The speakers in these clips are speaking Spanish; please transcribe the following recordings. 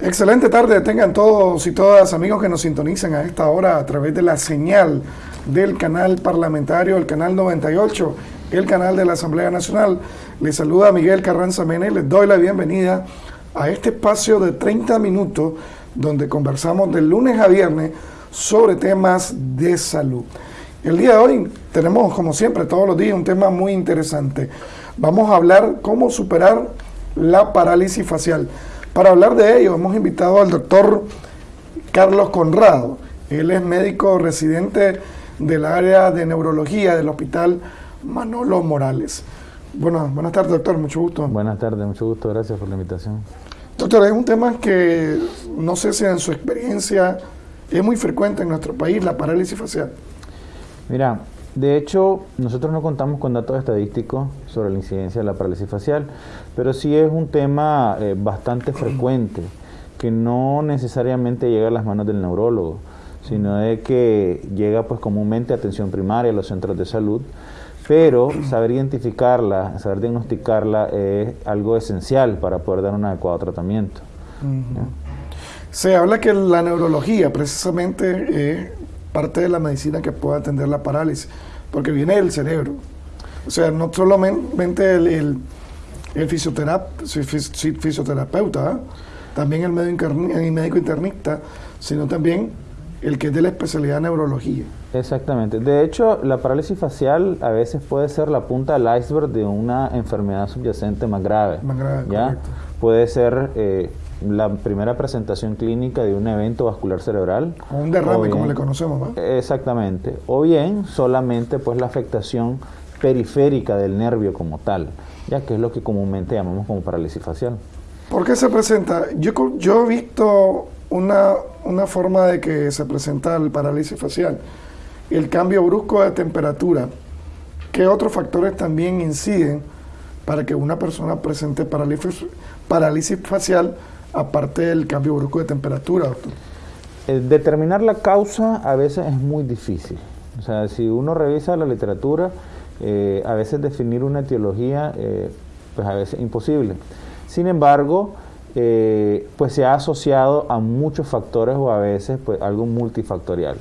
Excelente tarde tengan todos y todas amigos que nos sintonizan a esta hora a través de la señal del canal parlamentario, el canal 98, el canal de la Asamblea Nacional. Les saluda Miguel Carranza Mene les doy la bienvenida a este espacio de 30 minutos donde conversamos de lunes a viernes sobre temas de salud. El día de hoy tenemos, como siempre, todos los días un tema muy interesante. Vamos a hablar cómo superar la parálisis facial. Para hablar de ello, hemos invitado al doctor Carlos Conrado. Él es médico residente del área de neurología del Hospital Manolo Morales. Bueno, buenas tardes, doctor, mucho gusto. Buenas tardes, mucho gusto, gracias por la invitación. Doctor, es un tema que no sé si en su experiencia es muy frecuente en nuestro país, la parálisis facial. Mira, de hecho, nosotros no contamos con datos estadísticos sobre la incidencia de la parálisis facial, pero sí es un tema eh, bastante frecuente que no necesariamente llega a las manos del neurólogo, sino de que llega pues comúnmente a atención primaria, a los centros de salud, pero saber identificarla, saber diagnosticarla es algo esencial para poder dar un adecuado tratamiento. Se habla que la neurología precisamente es parte de la medicina que puede atender la parálisis, porque viene del cerebro. O sea, no solamente el, el, fisioterapeuta, ¿ah? también el médico internista, sino también el que es de la especialidad de neurología. Exactamente. De hecho, la parálisis facial a veces puede ser la punta del iceberg de una enfermedad subyacente más grave. Más grave, ¿ya? Puede ser eh, la primera presentación clínica de un evento vascular cerebral. O un derrame, como le conocemos, ¿no? Exactamente. O bien solamente pues la afectación periférica del nervio como tal, ya que es lo que comúnmente llamamos como parálisis facial. ¿Por qué se presenta? Yo, yo he visto una, una forma de que se presenta el parálisis facial, el cambio brusco de temperatura. ¿Qué otros factores también inciden para que una persona presente parálisis, parálisis facial aparte del cambio brusco de temperatura, doctor? Eh, determinar la causa a veces es muy difícil. O sea, si uno revisa la literatura, eh, a veces definir una etiología, eh, pues a veces es imposible. Sin embargo, pues se ha asociado a muchos factores o a veces pues algo multifactorial.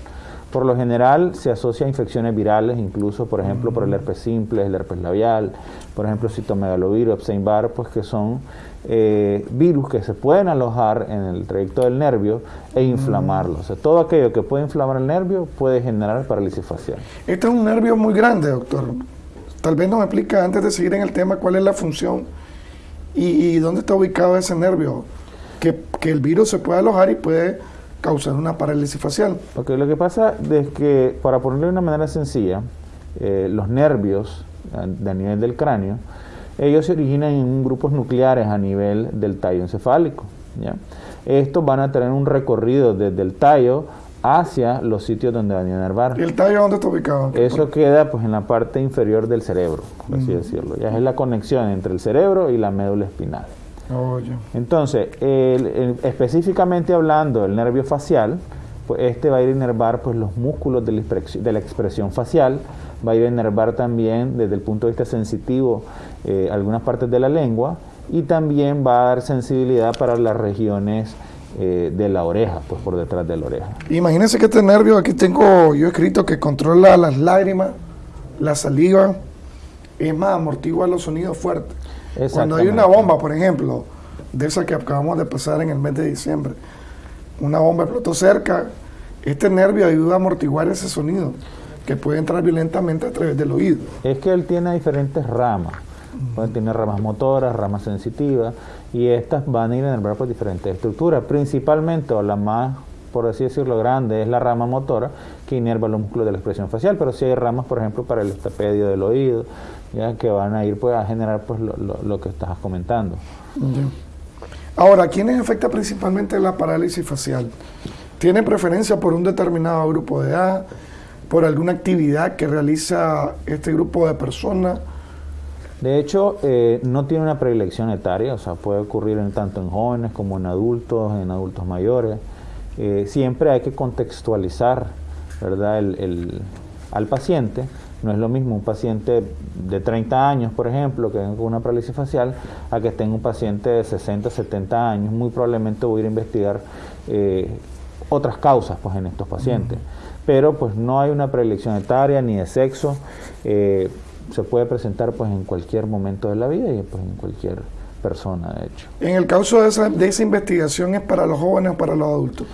Por lo general se asocia a infecciones virales, incluso por ejemplo por el herpes simple, el herpes labial, por ejemplo citomegalovirus, Epstein-Barr, pues que son eh, virus que se pueden alojar en el trayecto del nervio e inflamarlo. O sea, todo aquello que puede inflamar el nervio puede generar parálisis facial. Este es un nervio muy grande, doctor. Tal vez nos explica antes de seguir en el tema cuál es la función y, dónde está ubicado ese nervio. Que, que, el virus se puede alojar y puede causar una parálisis facial. Okay, lo que pasa es que, para ponerlo de una manera sencilla, eh, los nervios a nivel del cráneo ellos se originan en grupos nucleares a nivel del tallo encefálico. Estos van a tener un recorrido desde el tallo hacia los sitios donde van a inervar. ¿Y el tallo dónde está ubicado? Eso queda pues en la parte inferior del cerebro, por así decirlo. Ya es la conexión entre el cerebro y la médula espinal. Oh, Entonces, específicamente hablando del nervio facial, pues este va a ir a inervar pues, los músculos de la, expresión facial, va a ir a inervar también desde el punto de vista sensitivo eh, algunas partes de la lengua y también va a dar sensibilidad para las regiones eh, de la oreja, pues por detrás de la oreja. Imagínense que este nervio, aquí tengo yo escrito que controla las lágrimas, la saliva, es más, amortigua los sonidos fuertes. Cuando hay una bomba, por ejemplo, de esa que acabamos de pasar en el mes de diciembre, una bomba explotó cerca, este nervio ayuda a amortiguar ese sonido que puede entrar violentamente a través del oído. Es que él tiene diferentes ramas. Puede tener ramas motoras, ramas sensitivas, y estas van a ir por diferentes estructuras. Principalmente, o la más, por así decirlo, grande es la rama motora, que inerva los músculos de la expresión facial, pero sí hay ramas, por ejemplo, para el estapedio del oído, ya que van a ir pues, a generar pues, lo, que estás comentando. Ahora, ¿quiénes afecta principalmente la parálisis facial? ¿Tiene preferencia por un determinado grupo de edad? ¿Por alguna actividad que realiza este grupo de personas? De hecho, eh, no tiene una predilección etaria, o sea, puede ocurrir en, tanto en jóvenes como en adultos, en adultos mayores. Eh, siempre hay que contextualizar, ¿verdad?, el, al paciente. No es lo mismo un paciente de 30 años, por ejemplo, que con una parálisis facial, a que tenga un paciente de 60, 70 años. Muy probablemente voy a ir a investigar eh, otras causas pues, en estos pacientes. Pero pues no hay una preelección etaria ni de sexo. Eh, se puede presentar pues en cualquier momento de la vida y pues en cualquier persona, de hecho. En el caso de esa, de esa investigación es para los jóvenes o para los adultos.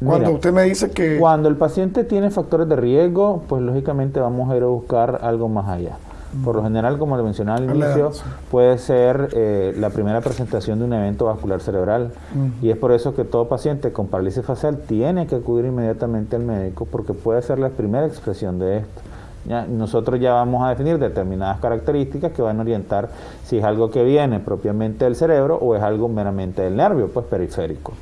Cuando Mira, usted me dice que... Cuando el paciente tiene factores de riesgo, pues lógicamente vamos a ir a buscar algo más allá. Por lo general, como le mencionaba al inicio, puede ser eh, la primera presentación de un evento vascular cerebral. Mm. Y es por eso que todo paciente con parálisis facial tiene que acudir inmediatamente al médico porque puede ser la primera expresión de esto. ¿Ya? Nosotros ya vamos a definir determinadas características que van a orientar si es algo que viene propiamente del cerebro o es algo meramente del nervio, pues periférico.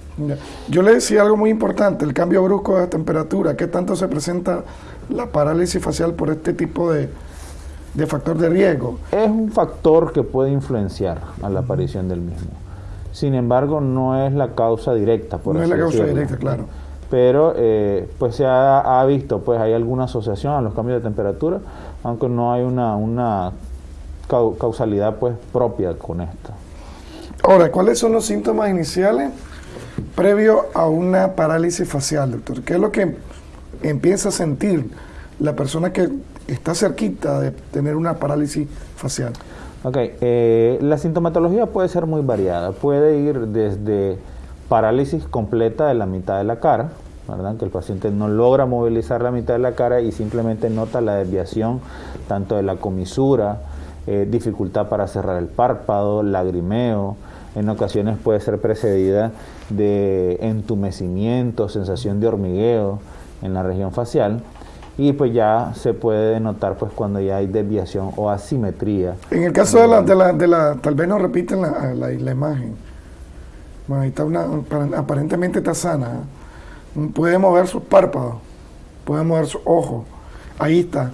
Yo le decía algo muy importante, el cambio brusco de temperatura. ¿Qué tanto se presenta la parálisis facial por este tipo de, de factor de riesgo? Es un factor que puede influenciar a la aparición del mismo. Sin embargo, no es la causa directa, por no es la causa decirlo. directa, claro. Pero eh, pues se ha, ha visto, pues hay alguna asociación a los cambios de temperatura, aunque no hay una, una cau- causalidad pues propia con esto. Ahora, ¿cuáles son los síntomas iniciales previo a una parálisis facial, doctor? ¿Qué es lo que empieza a sentir la persona que está cerquita de tener una parálisis facial? Ok, eh, la sintomatología puede ser muy variada. Puede ir desde parálisis completa de la mitad de la cara, ¿verdad? que el paciente no logra movilizar la mitad de la cara y simplemente nota la desviación tanto de la comisura, eh, dificultad para cerrar el párpado, lagrimeo. En ocasiones puede ser precedida de entumecimiento, sensación de hormigueo en la región facial. Y pues ya se puede notar pues cuando ya hay desviación o asimetría En el caso de la, de la, de la tal vez nos repiten la, la, la imagen. Bueno, ahí está una, aparentemente está sana. ¿eh? Puede mover sus párpados, puede mover sus ojos. Ahí está.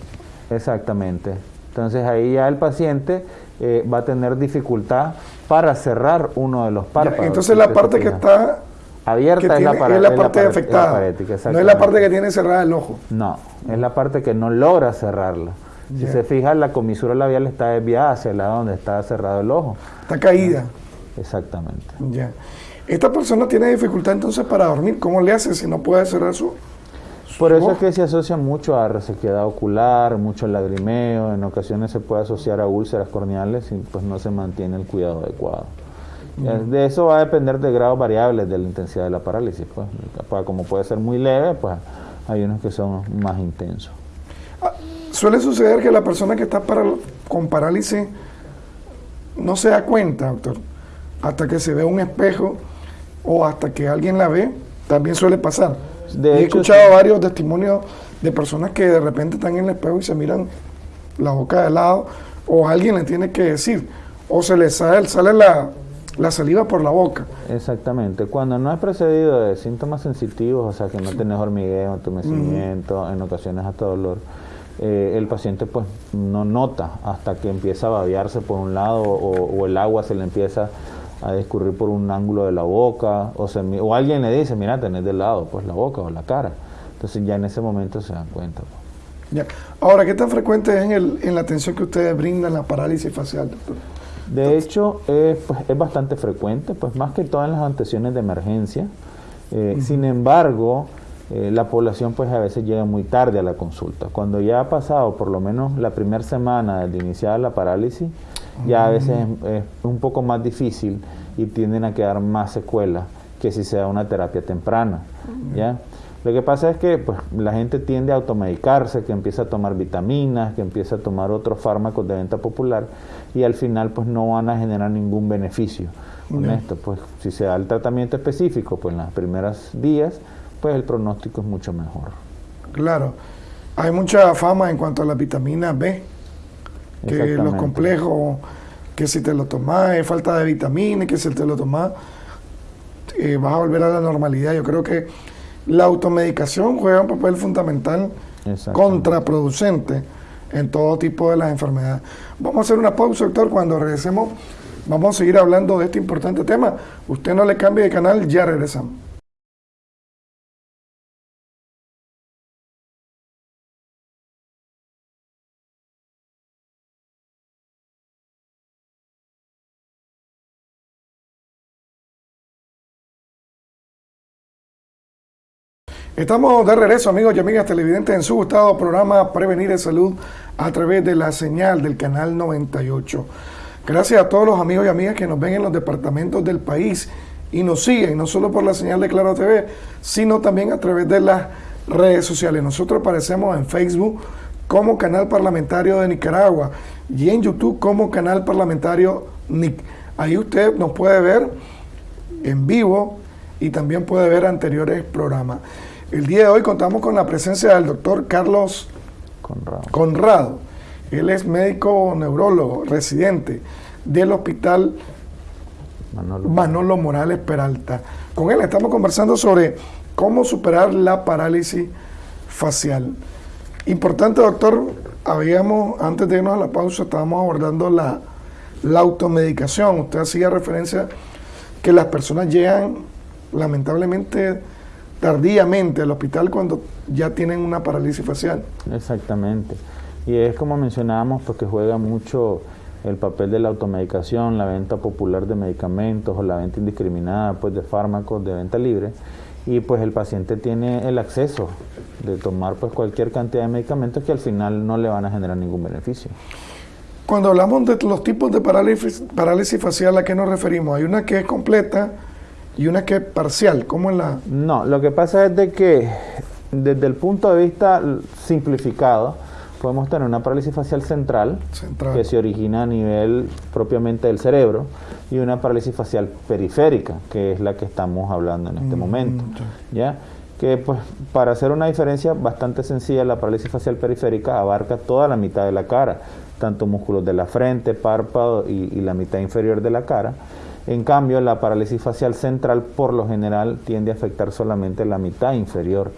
Exactamente. Entonces ahí ya el paciente eh, va a tener dificultad para cerrar uno de los párpados. entonces la parte que está abierta es, la es parte afectada. no es la parte que tiene cerrada el ojo. No, es la parte que no logra cerrarla. Si se fija, la comisura labial está desviada hacia el lado donde está cerrado el ojo. Está caída. Exactamente. Ya. Esta persona tiene dificultad entonces para dormir. ¿Cómo le hace si no puede cerrar su, Por eso es que se asocia mucho a resequedad ocular, mucho lagrimeo, en ocasiones se puede asociar a úlceras corneales y pues no se mantiene el cuidado adecuado. Ya, De eso va a depender de grados variables de la intensidad de la parálisis. Pues. Como puede ser muy leve, pues hay unos que son más intensos. Suele suceder que la persona que está para- con parálisis no se da cuenta, doctor, hasta que se ve un espejo o hasta que alguien la ve, también suele pasar. De he hecho, escuchado sí. varios testimonios de personas que de repente están en el espejo y se miran la boca de lado, o alguien le tiene que decir, o se le sale, sale la, la saliva por la boca. Exactamente. Cuando no es precedido de síntomas sensitivos, o sea que no tenés hormigueo, entumecimiento, en ocasiones hasta dolor, eh, el paciente pues no nota hasta que empieza a babearse por un lado o, o el agua se le empieza a discurrir por un ángulo de la boca o, se o alguien le dice, mira, tenés de lado pues la boca o la cara. Entonces ya en ese momento se dan cuenta. pues. Ya. Ahora, ¿qué tan frecuente es en, el- en la atención que ustedes brindan la parálisis facial, doctor? De hecho, eh, pues, es bastante frecuente, pues más que todo en las atenciones de emergencia. Eh, Sin embargo, eh, la población pues a veces llega muy tarde a la consulta. Cuando ya ha pasado por lo menos la primera semana de iniciar la parálisis, ya a veces es, un poco más difícil y tienden a quedar más secuelas que si se da una terapia temprana. ¿ya? Lo que pasa es que pues, la gente tiende a automedicarse, que empieza a tomar vitaminas, que empieza a tomar otros fármacos de venta popular y al final pues no van a generar ningún beneficio con esto. Pues si se da el tratamiento específico pues en los primeros días, pues el pronóstico es mucho mejor. Claro. Hay mucha fama en cuanto a la vitamina B, que los complejos, que si te lo tomas es falta de vitamina, y que si te lo tomas eh, vas a volver a la normalidad. Yo creo que la automedicación juega un papel fundamental contraproducente en todo tipo de las enfermedades. Vamos a hacer una pausa, doctor. Cuando regresemos, vamos a seguir hablando de este importante tema. Usted no le cambie de canal, ya regresamos. Estamos de regreso, amigos y amigas televidentes, en su gustado programa Prevenir de Salud a través de la señal del canal 98. Gracias a todos los amigos y amigas que nos ven en los departamentos del país y nos siguen, no solo por la señal de Claro TV, sino también a través de las redes sociales. Nosotros aparecemos en Facebook como Canal Parlamentario de Nicaragua y en YouTube como Canal Parlamentario NIC. Ahí usted nos puede ver en vivo y también puede ver anteriores programas. El día de hoy contamos con la presencia del doctor Carlos Conrado. Él es médico neurólogo residente del hospital Manolo. Morales Peralta. Con él estamos conversando sobre cómo superar la parálisis facial. Importante, doctor, habíamos, antes de irnos a la pausa, estábamos abordando la, la automedicación. Usted hacía referencia que las personas llegan lamentablemente tardíamente al hospital cuando ya tienen una parálisis facial. Exactamente. Y es como mencionábamos, porque juega mucho el papel de la automedicación, la venta popular de medicamentos o la venta indiscriminada pues, de fármacos de venta libre. Y pues el paciente tiene el acceso de tomar pues cualquier cantidad de medicamentos que al final no le van a generar ningún beneficio. Cuando hablamos de los tipos de parálisis, parálisis facial, ¿a qué nos referimos? Hay una que es completa, y una que es parcial. ¿Cómo es la...? No, lo que pasa es de que desde el punto de vista simplificado, podemos tener una parálisis facial central, que se origina a nivel propiamente del cerebro y una parálisis facial periférica, que es la que estamos hablando en este mm, momento. ¿ya? Que pues para hacer una diferencia bastante sencilla, la parálisis facial periférica abarca toda la mitad de la cara, tanto músculos de la frente, párpado y la mitad inferior de la cara en cambio, la parálisis facial central por lo general tiende a afectar solamente la mitad inferior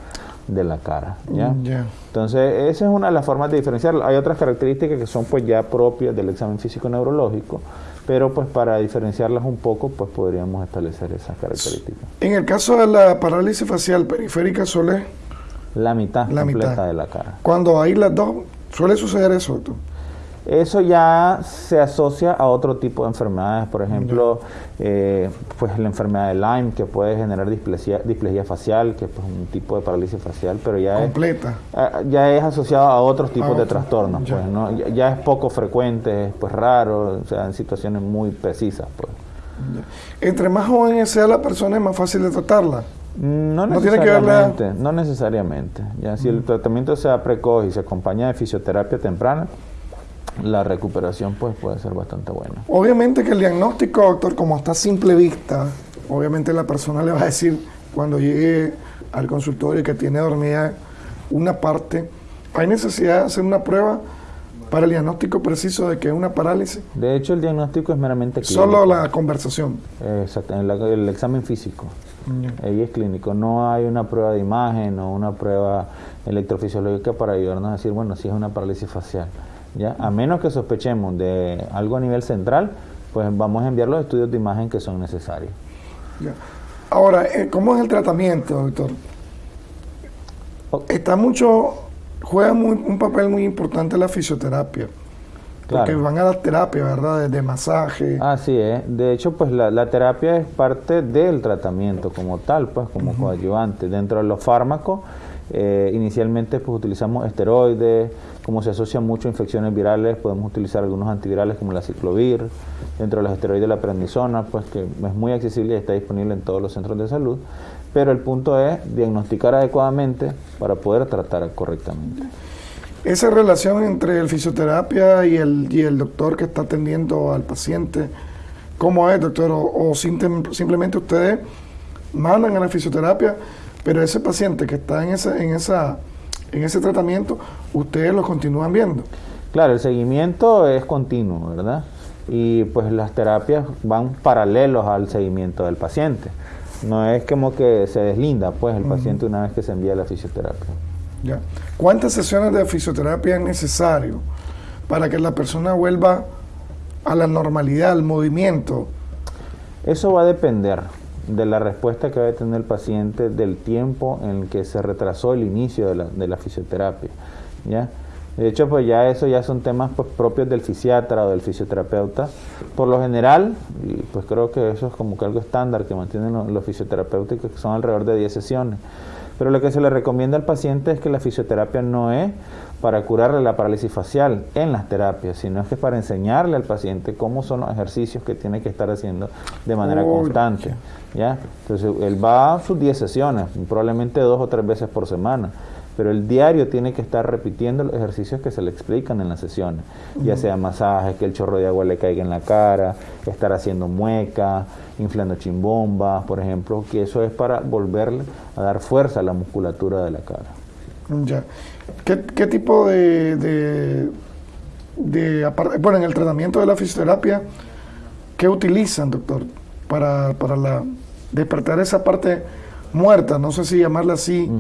de la cara. ¿ya? Mm, Entonces, esa es una de las formas de diferenciar. Hay otras características que son pues ya propias del examen físico neurológico, pero pues para diferenciarlas un poco, pues podríamos establecer esas características. En el caso de la parálisis facial periférica suele... La mitad completa de la cara. Cuando hay las dos, suele suceder eso. Eso ya se asocia a otro tipo de enfermedades, por ejemplo, eh, pues la enfermedad de Lyme que puede generar displasia, displasia facial, que es pues, un tipo de parálisis facial, pero ya completa, es, eh, ya es asociado a otros tipos de trastornos, ya. pues, ¿no? ya, es poco frecuente, pues raro, o sea, en situaciones muy precisas, pues. Entre más joven sea la persona es más fácil de tratarla. No necesariamente, no, necesariamente. Ya, si el mm. tratamiento sea precoz y se acompaña de fisioterapia temprana, la recuperación pues puede ser bastante buena. Obviamente que el diagnóstico, doctor, como está a simple vista, obviamente la persona le va a decir cuando llegue al consultorio que tiene dormida una parte, hay necesidad de hacer una prueba para el diagnóstico preciso de que es una parálisis. De hecho, el diagnóstico es meramente clínico. Solo la conversación. Exacto, el, examen físico. Ahí es clínico. No hay una prueba de imagen o una prueba electrofisiológica para ayudarnos a decir, bueno, si es una parálisis facial. ¿Ya? A menos que sospechemos de algo a nivel central, pues vamos a enviar los estudios de imagen que son necesarios. Ahora, eh, ¿cómo es el tratamiento, doctor? Está mucho, juega un papel muy importante la fisioterapia. Porque van a dar terapia, ¿verdad? De, masaje. Así es. De hecho, pues la, terapia es parte del tratamiento como tal, pues como coadyuvante. Dentro de los fármacos, eh, inicialmente pues utilizamos esteroides, como se asocia mucho a infecciones virales, podemos utilizar algunos antivirales como la ciclovir, dentro de los esteroides de la prednisona, pues que es muy accesible y está disponible en todos los centros de salud, pero el punto es diagnosticar adecuadamente para poder tratar correctamente. Esa relación entre el fisioterapia y el, y el doctor que está atendiendo al paciente, ¿cómo es, doctor? O, simplemente ustedes mandan a la fisioterapia, pero ese paciente que está en esa, en esa en ese tratamiento, ustedes lo continúan viendo. Claro, el seguimiento es continuo, ¿verdad? Y pues las terapias van paralelos al seguimiento del paciente. No es como que se deslinda pues el paciente una vez que se envía a la fisioterapia. Ya. ¿Cuántas sesiones de fisioterapia es necesario para que la persona vuelva a la normalidad, al movimiento? Eso va a depender de la respuesta que va a tener el paciente, del tiempo en el que se retrasó el inicio de la, de la fisioterapia. ¿ya? De hecho, pues ya eso ya son temas pues, propios del fisiatra o del fisioterapeuta. Por lo general, y pues creo que eso es como que algo estándar que mantienen los, los fisioterapeutas, que son alrededor de 10 sesiones. Pero lo que se le recomienda al paciente es que la fisioterapia no es para curarle la parálisis facial en las terapias, sino es que es para enseñarle al paciente cómo son los ejercicios que tiene que estar haciendo de manera constante. ¿ya? Entonces, él va a sus 10 sesiones, probablemente dos o tres veces por semana pero el diario tiene que estar repitiendo los ejercicios que se le explican en las sesiones, ya sea masaje, que el chorro de agua le caiga en la cara, estar haciendo mueca, inflando chimbombas, por ejemplo, que eso es para volverle a dar fuerza a la musculatura de la cara. Ya. ¿Qué, tipo de, de, de, bueno, en el tratamiento de la fisioterapia, qué utilizan, doctor, para, para la, despertar esa parte muerta, no sé si llamarla así,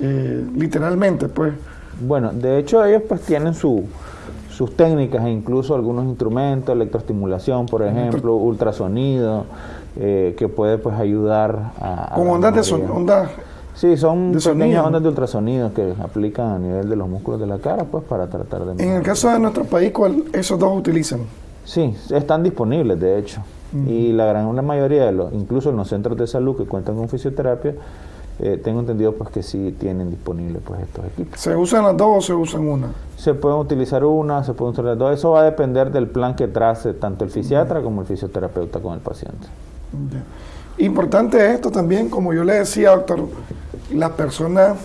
eh, literalmente, pues. Bueno, de hecho ellos pues tienen su, sus técnicas e incluso algunos instrumentos, electroestimulación, por ejemplo, ultrasonido, eh, que puede pues ayudar a... Como ondas de sonido. Sí, son pequeñas ondas de ultrasonido que aplican a nivel de los músculos de la cara, pues para tratar de... En el caso de nuestro país, ¿cuál esos dos utilizan? Sí, están disponibles, de hecho. Y la gran la mayoría de los, incluso en los centros de salud que cuentan con fisioterapia, eh, tengo entendido pues que sí tienen disponibles pues estos equipos. ¿Se usan las dos o se usan una? Se pueden utilizar una, se pueden usar las dos. Eso va a depender del plan que trace tanto el fisiatra como el fisioterapeuta con el paciente. Importante esto también, como yo le decía, doctor, las personas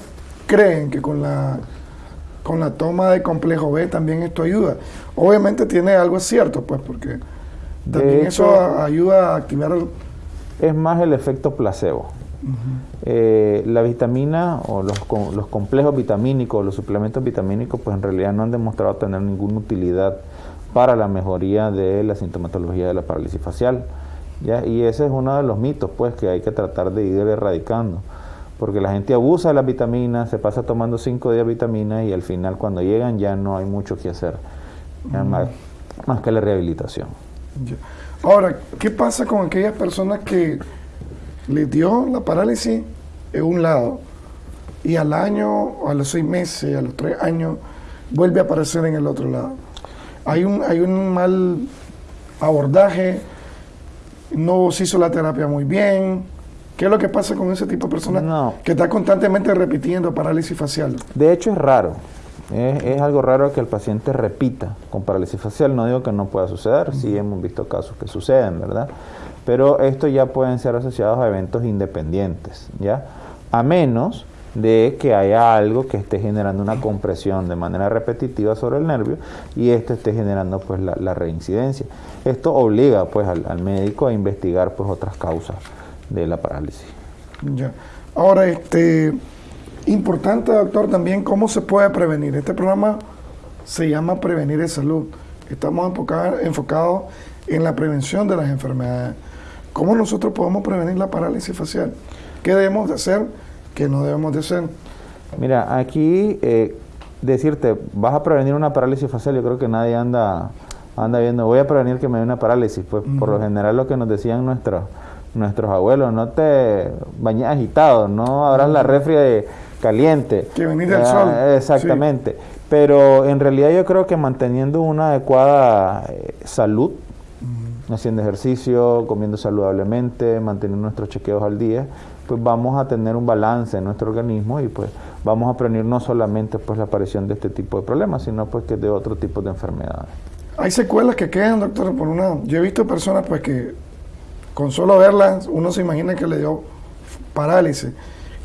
creen que con la con la toma de complejo B también esto ayuda. Obviamente tiene algo cierto, pues, porque también eso ayuda a activar... Es más el efecto placebo. Eh, la vitamina o los, los, complejos vitamínicos, los suplementos vitamínicos, pues en realidad no han demostrado tener ninguna utilidad para la mejoría de la sintomatología de la parálisis facial. ¿ya? Y ese es uno de los mitos pues, que hay que tratar de ir erradicando. Porque la gente abusa de las vitaminas, se pasa tomando cinco días vitaminas y al final cuando llegan ya no hay mucho que hacer, más, más, que la rehabilitación. Ahora, ¿qué pasa con aquellas personas que le dio la parálisis en un lado y al año, a los seis meses, a los tres años, vuelve a aparecer en el otro lado. Hay un, hay un mal abordaje, no se hizo la terapia muy bien. ¿Qué es lo que pasa con ese tipo de personas que está constantemente repitiendo parálisis facial? De hecho es raro. Es, es, algo raro que el paciente repita con parálisis facial. No digo que no pueda suceder, sí hemos visto casos que suceden, ¿verdad? pero estos ya pueden ser asociados a eventos independientes, ¿ya? A menos de que haya algo que esté generando una compresión de manera repetitiva sobre el nervio y esto esté generando pues la, reincidencia. Esto obliga pues al, médico a investigar pues otras causas de la parálisis. Ya. Ahora, este importante doctor también cómo se puede prevenir. Este programa se llama Prevenir en Salud. Estamos enfocados en la prevención de las enfermedades. ¿Cómo nosotros podemos prevenir la parálisis facial? ¿Qué debemos de hacer? ¿Qué no debemos de hacer? Mira, aquí eh, decirte, vas a prevenir una parálisis facial, yo creo que nadie anda, anda viendo, voy a prevenir que me dé una parálisis. Pues por lo general lo que nos decían nuestros, nuestros abuelos, no te bañes agitado, no abras la refri caliente. Que venir del sol. Exactamente. Pero en realidad yo creo que manteniendo una adecuada eh, salud, haciendo ejercicio, comiendo saludablemente, manteniendo nuestros chequeos al día, pues vamos a tener un balance en nuestro organismo y pues vamos a prevenir no solamente pues la aparición de este tipo de problemas, sino pues que de otro tipo de enfermedades. Hay secuelas que quedan, doctor, por una... Yo he visto personas pues que con solo verlas uno se imagina que le dio parálisis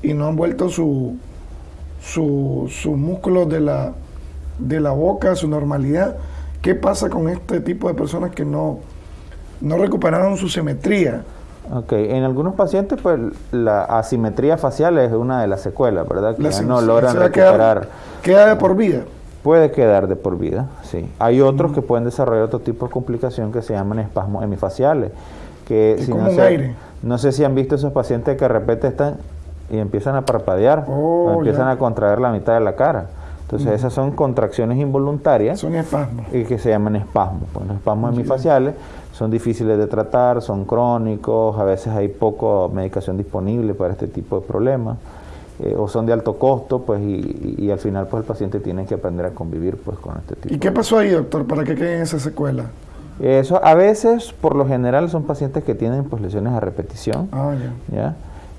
y no han vuelto su, su, sus músculos de la, de la boca a su normalidad. ¿Qué pasa con este tipo de personas que no, no recuperaron su simetría. Ok, en algunos pacientes pues la asimetría facial es una de las secuelas, ¿verdad? Que no logran recuperar. Queda, de por vida. Puede quedar de por vida, sí. Hay otros que pueden desarrollar otro tipo de complicación que se llaman espasmos hemifaciales. Que si no, sé, no sé si han visto esos pacientes que de repente están y empiezan a parpadear, o oh, empiezan a contraer la mitad de la cara. Entonces esas son contracciones involuntarias. Son espasmos. Y que se llaman espasmos. Pues, los espasmos hemifaciales son difíciles de tratar, son crónicos, a veces hay poco medicación disponible para este tipo de problemas. eh, o son de alto costo, pues y, y, al final pues el paciente tiene que aprender a convivir pues con este tipo. ¿Y qué pasó ahí, doctor, para que queden esa secuela? Eso a veces, por lo general, son pacientes que tienen pues lesiones a repetición, Ah, ya. ¿ya?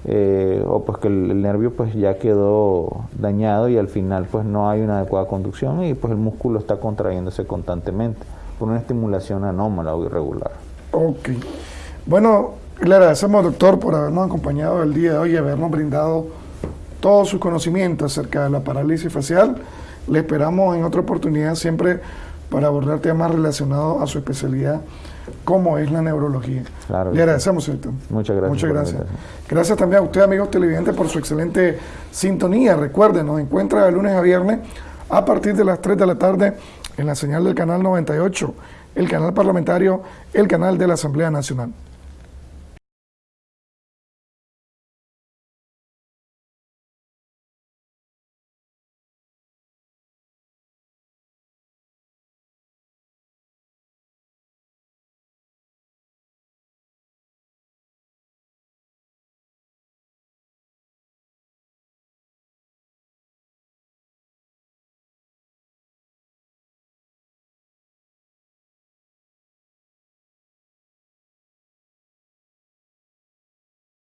Eh, o pues que el, el nervio pues ya quedó dañado y al final pues no hay una adecuada conducción y pues el músculo está contrayéndose constantemente por una estimulación anómala o irregular. Ok. Bueno, le agradecemos, doctor, por habernos acompañado el día de hoy y habernos brindado todos sus conocimientos acerca de la parálisis facial. Le esperamos en otra oportunidad siempre para abordar temas relacionados a su especialidad, como es la neurología. Claro Le agradecemos, doctor. Muchas gracias Muchas gracias. Gracias también a usted, amigos televidentes, por su excelente sintonía. Recuerden, nos encuentra de lunes a viernes a partir de las 3 de la tarde en la señal del canal 98, el canal parlamentario, el canal de la Asamblea Nacional.